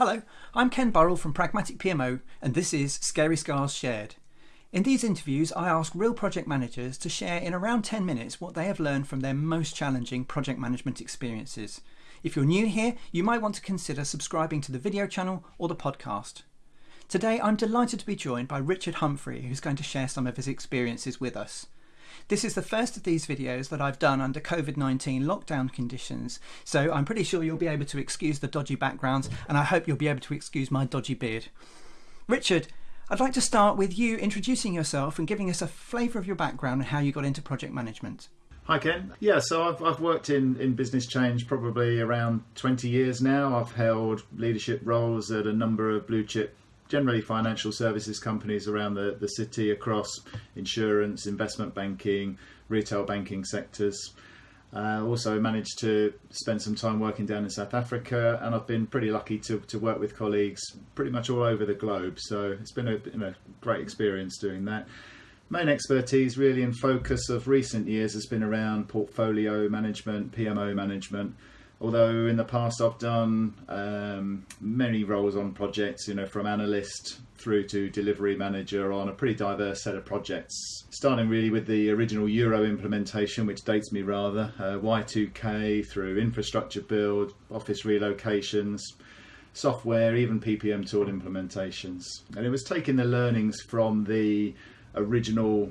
Hello, I'm Ken Burrell from Pragmatic PMO, and this is Scary Scars Shared. In these interviews, I ask real project managers to share in around 10 minutes what they have learned from their most challenging project management experiences. If you're new here, you might want to consider subscribing to the video channel or the podcast. Today, I'm delighted to be joined by Richard Humphrey, who's going to share some of his experiences with us. This is the first of these videos that I've done under COVID-19 lockdown conditions, so I'm pretty sure you'll be able to excuse the dodgy backgrounds and I hope you'll be able to excuse my dodgy beard. Richard, I'd like to start with you introducing yourself and giving us a flavour of your background and how you got into project management. Hi Ken. Yeah, so I've, I've worked in, in business change probably around 20 years now. I've held leadership roles at a number of blue chip generally financial services companies around the, the city across insurance, investment banking, retail banking sectors. Uh, also managed to spend some time working down in South Africa and I've been pretty lucky to, to work with colleagues pretty much all over the globe. So it's been a you know, great experience doing that. Main expertise really in focus of recent years has been around portfolio management, PMO management, although in the past I've done um, many roles on projects, you know, from analyst through to delivery manager on a pretty diverse set of projects, starting really with the original Euro implementation, which dates me rather, uh, Y2K through infrastructure build, office relocations, software, even PPM tool implementations. And it was taking the learnings from the original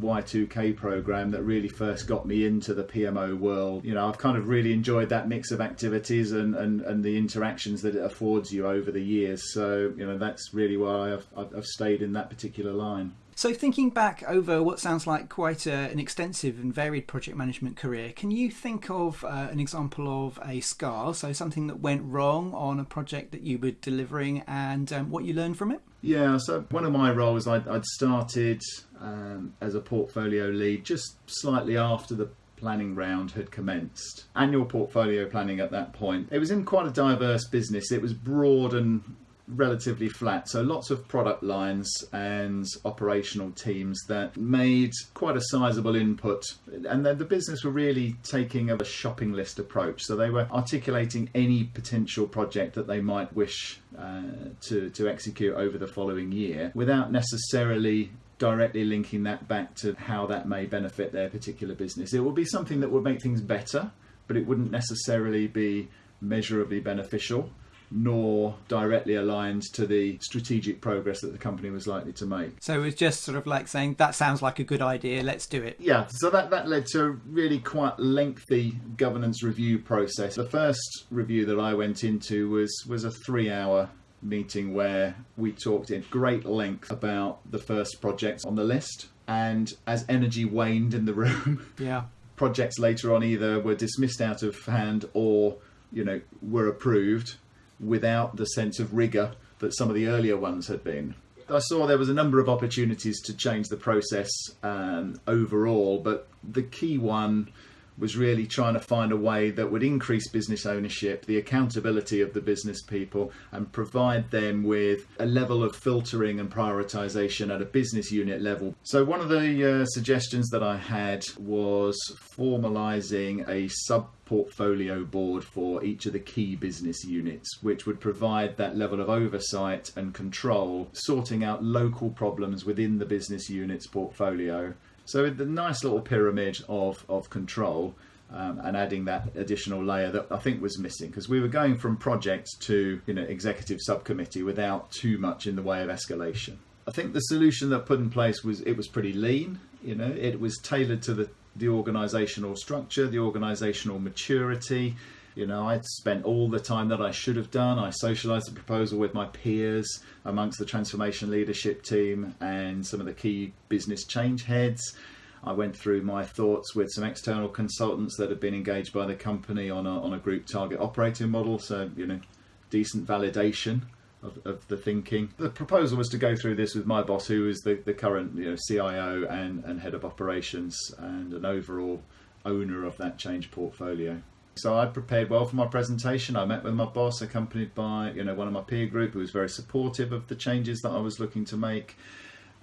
Y2K program that really first got me into the PMO world. You know, I've kind of really enjoyed that mix of activities and, and, and the interactions that it affords you over the years. So, you know, that's really why I've, I've stayed in that particular line. So, thinking back over what sounds like quite a, an extensive and varied project management career, can you think of uh, an example of a scar? So, something that went wrong on a project that you were delivering and um, what you learned from it? Yeah, so one of my roles, I'd, I'd started um, as a portfolio lead just slightly after the planning round had commenced. Annual portfolio planning at that point. It was in quite a diverse business. It was broad and relatively flat. So lots of product lines and operational teams that made quite a sizable input. And then the business were really taking a shopping list approach. So they were articulating any potential project that they might wish uh, to, to execute over the following year without necessarily directly linking that back to how that may benefit their particular business. It would be something that would make things better, but it wouldn't necessarily be measurably beneficial nor directly aligned to the strategic progress that the company was likely to make. So it was just sort of like saying, that sounds like a good idea, let's do it. Yeah, so that, that led to a really quite lengthy governance review process. The first review that I went into was, was a three hour meeting where we talked in great length about the first projects on the list. And as energy waned in the room, yeah. projects later on either were dismissed out of hand or you know were approved without the sense of rigour that some of the earlier ones had been. I saw there was a number of opportunities to change the process um, overall, but the key one was really trying to find a way that would increase business ownership, the accountability of the business people, and provide them with a level of filtering and prioritization at a business unit level. So, one of the uh, suggestions that I had was formalizing a sub portfolio board for each of the key business units, which would provide that level of oversight and control, sorting out local problems within the business unit's portfolio so with the nice little pyramid of, of control um, and adding that additional layer that I think was missing because we were going from project to you know executive subcommittee without too much in the way of escalation. I think the solution that put in place was it was pretty lean. You know, it was tailored to the the organizational structure, the organizational maturity, you know, I spent all the time that I should have done. I socialized the proposal with my peers amongst the transformation leadership team and some of the key business change heads. I went through my thoughts with some external consultants that had been engaged by the company on a, on a group target operating model. So, you know, decent validation of, of the thinking. The proposal was to go through this with my boss, who is the, the current you know, CIO and, and head of operations and an overall owner of that change portfolio. So I prepared well for my presentation. I met with my boss, accompanied by you know one of my peer group who was very supportive of the changes that I was looking to make,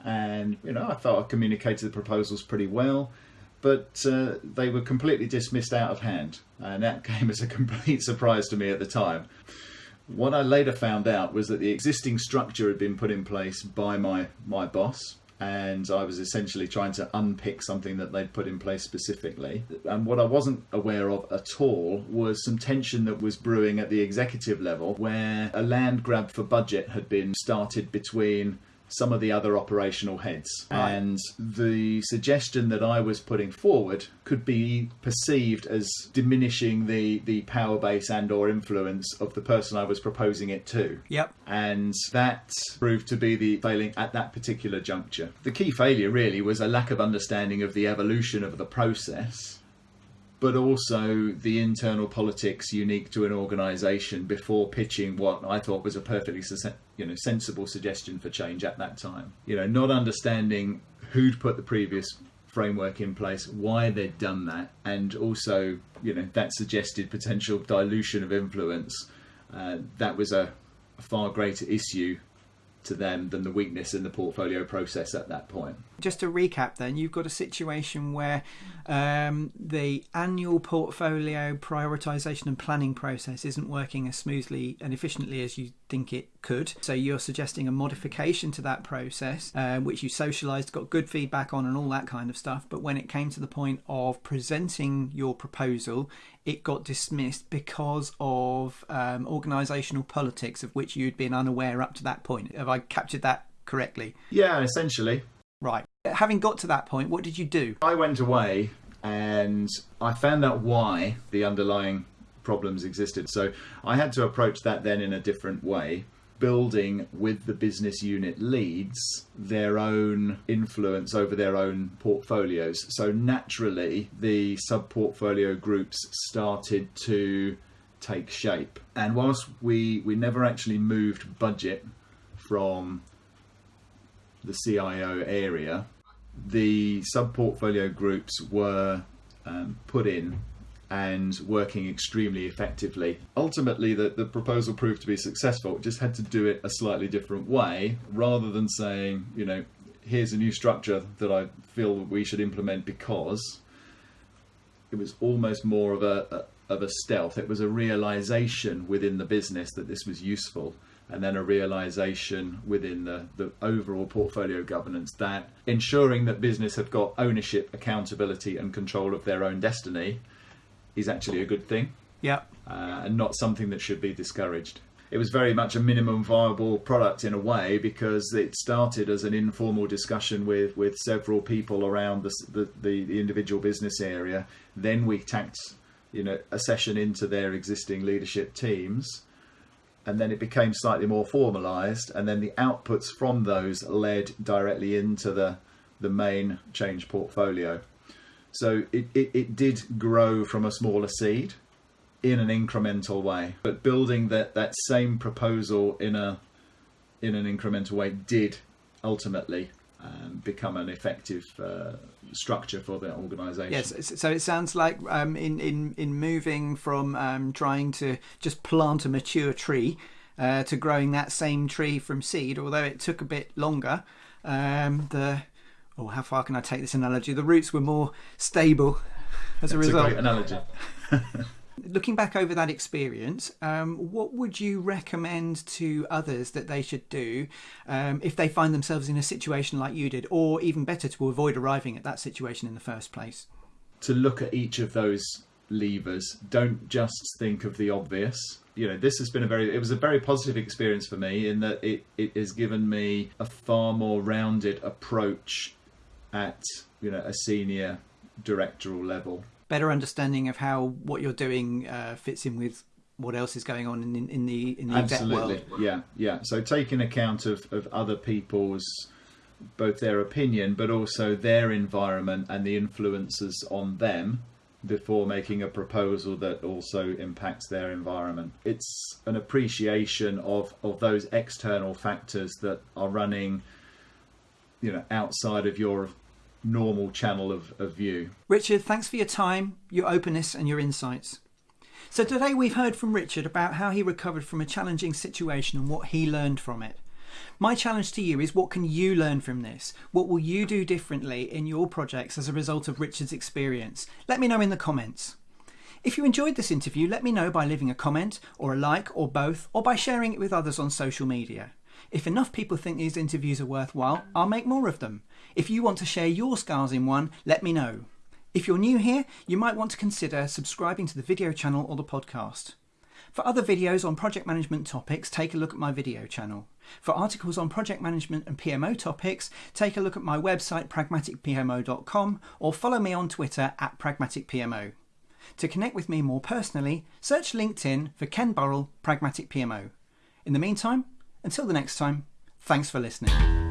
and you know I thought I communicated the proposals pretty well, but uh, they were completely dismissed out of hand, and that came as a complete surprise to me at the time. What I later found out was that the existing structure had been put in place by my, my boss, and I was essentially trying to unpick something that they'd put in place specifically. And what I wasn't aware of at all was some tension that was brewing at the executive level, where a land grab for budget had been started between some of the other operational heads. Right. And the suggestion that I was putting forward could be perceived as diminishing the, the power base and or influence of the person I was proposing it to. Yep. And that proved to be the failing at that particular juncture. The key failure really was a lack of understanding of the evolution of the process but also the internal politics unique to an organisation before pitching what I thought was a perfectly you know sensible suggestion for change at that time. You know, not understanding who'd put the previous framework in place, why they'd done that, and also you know that suggested potential dilution of influence. Uh, that was a, a far greater issue to them than the weakness in the portfolio process at that point. Just to recap, then, you've got a situation where um, the annual portfolio prioritization and planning process isn't working as smoothly and efficiently as you think it could. So you're suggesting a modification to that process, uh, which you socialized, got good feedback on, and all that kind of stuff. But when it came to the point of presenting your proposal, it got dismissed because of um, organizational politics of which you'd been unaware up to that point. Have I captured that correctly? Yeah, essentially. Right. Having got to that point, what did you do? I went away and I found out why the underlying problems existed. So I had to approach that then in a different way, building with the business unit leads their own influence over their own portfolios. So naturally, the sub portfolio groups started to take shape. And whilst we, we never actually moved budget from the CIO area, the sub portfolio groups were um, put in and working extremely effectively. Ultimately, the, the proposal proved to be successful. It just had to do it a slightly different way rather than saying, you know, here's a new structure that I feel we should implement because it was almost more of a, a of a stealth. It was a realization within the business that this was useful and then a realization within the, the overall portfolio governance that ensuring that business have got ownership, accountability, and control of their own destiny is actually a good thing Yeah. uh, and not something that should be discouraged. It was very much a minimum viable product in a way because it started as an informal discussion with, with several people around the, the, the, the individual business area. Then we tacked you know, a session into their existing leadership teams and then it became slightly more formalized and then the outputs from those led directly into the the main change portfolio so it, it, it did grow from a smaller seed in an incremental way but building that that same proposal in a in an incremental way did ultimately um, become an effective uh, structure for the organization Yes. So it sounds like um, in in in moving from um, trying to just plant a mature tree uh, to growing that same tree from seed, although it took a bit longer. Um, the oh, how far can I take this analogy? The roots were more stable as a it's a result. great analogy Looking back over that experience, um, what would you recommend to others that they should do um, if they find themselves in a situation like you did, or even better, to avoid arriving at that situation in the first place? to look at each of those levers. Don't just think of the obvious. You know, this has been a very, it was a very positive experience for me in that it, it has given me a far more rounded approach at, you know, a senior directoral level. Better understanding of how what you're doing uh, fits in with what else is going on in, in, in the in the Absolutely. world. Yeah, yeah. So taking account of, of other people's both their opinion but also their environment and the influences on them before making a proposal that also impacts their environment. It's an appreciation of, of those external factors that are running you know outside of your normal channel of, of view. Richard, thanks for your time, your openness, and your insights. So today we've heard from Richard about how he recovered from a challenging situation and what he learned from it. My challenge to you is what can you learn from this? What will you do differently in your projects as a result of Richard's experience? Let me know in the comments. If you enjoyed this interview, let me know by leaving a comment or a like or both, or by sharing it with others on social media. If enough people think these interviews are worthwhile, I'll make more of them. If you want to share your scars in one, let me know. If you're new here, you might want to consider subscribing to the video channel or the podcast. For other videos on project management topics, take a look at my video channel. For articles on project management and PMO topics, take a look at my website pragmaticpmo.com or follow me on Twitter at pragmaticpmo. To connect with me more personally, search LinkedIn for Ken Burrell, Pragmatic PMO. In the meantime, until the next time, thanks for listening.